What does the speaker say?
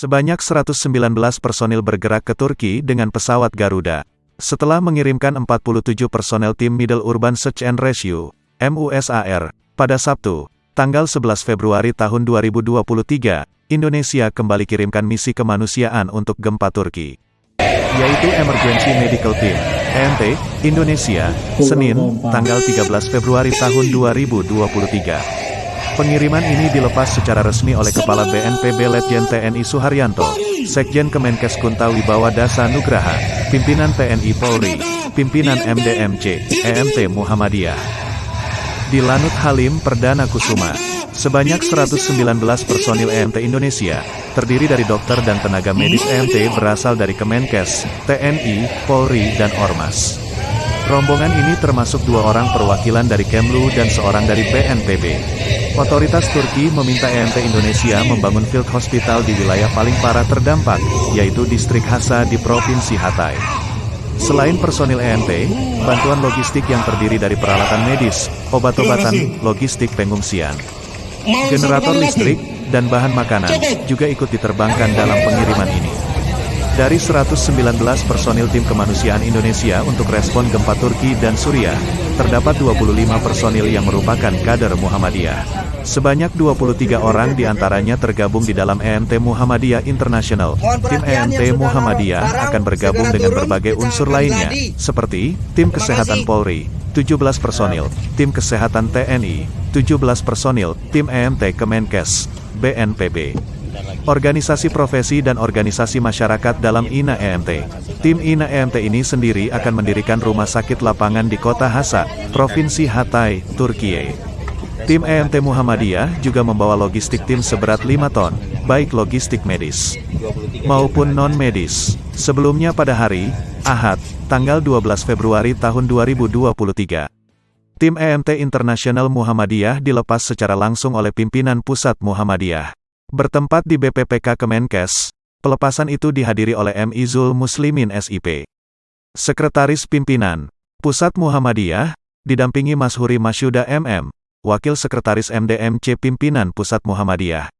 Sebanyak 119 personil bergerak ke Turki dengan pesawat Garuda. Setelah mengirimkan 47 personel tim Middle Urban Search and Rescue, MUSAR, pada Sabtu, tanggal 11 Februari tahun 2023, Indonesia kembali kirimkan misi kemanusiaan untuk gempa Turki. Yaitu Emergency Medical Team, EMT, Indonesia, Senin, tanggal 13 Februari tahun 2023. Pengiriman ini dilepas secara resmi oleh Kepala BNPB Letjen TNI Suharyanto, Sekjen Kemenkes Kunta Wibawa Dasa Nugraha, Pimpinan TNI Polri, Pimpinan MDMC, EMT Muhammadiyah. Di Lanut Halim Perdana Kusuma, sebanyak 119 personil EMT Indonesia, terdiri dari dokter dan tenaga medis EMT berasal dari Kemenkes, TNI, Polri, dan Ormas. Rombongan ini termasuk dua orang perwakilan dari Kemlu dan seorang dari BNPB. Otoritas Turki meminta EMT Indonesia membangun field hospital di wilayah paling parah terdampak, yaitu distrik Hasa di Provinsi Hatay. Selain personil EMT, bantuan logistik yang terdiri dari peralatan medis, obat-obatan, logistik pengungsian, generator listrik, dan bahan makanan, juga ikut diterbangkan dalam pengiriman ini. Dari 119 personil tim kemanusiaan Indonesia untuk respon gempa Turki dan Suriah, terdapat 25 personil yang merupakan kader Muhammadiyah. Sebanyak 23 orang di antaranya tergabung di dalam EMT Muhammadiyah International. Tim EMT Muhammadiyah akan bergabung dengan berbagai unsur lainnya, seperti tim kesehatan Polri, 17 personil, tim kesehatan TNI, 17 personil, tim EMT Kemenkes, BNPB organisasi profesi dan organisasi masyarakat dalam INA EMT. Tim INA EMT ini sendiri akan mendirikan rumah sakit lapangan di kota Hasa, Provinsi Hatay, Turkiye. Tim EMT Muhammadiyah juga membawa logistik tim seberat 5 ton, baik logistik medis maupun non-medis. Sebelumnya pada hari, Ahad, tanggal 12 Februari tahun 2023. Tim EMT Internasional Muhammadiyah dilepas secara langsung oleh pimpinan pusat Muhammadiyah. Bertempat di BPPK Kemenkes, pelepasan itu dihadiri oleh M. Izul Muslimin SIP. Sekretaris Pimpinan, Pusat Muhammadiyah, didampingi Mas Huri Masyuda MM, Wakil Sekretaris MDMC Pimpinan Pusat Muhammadiyah.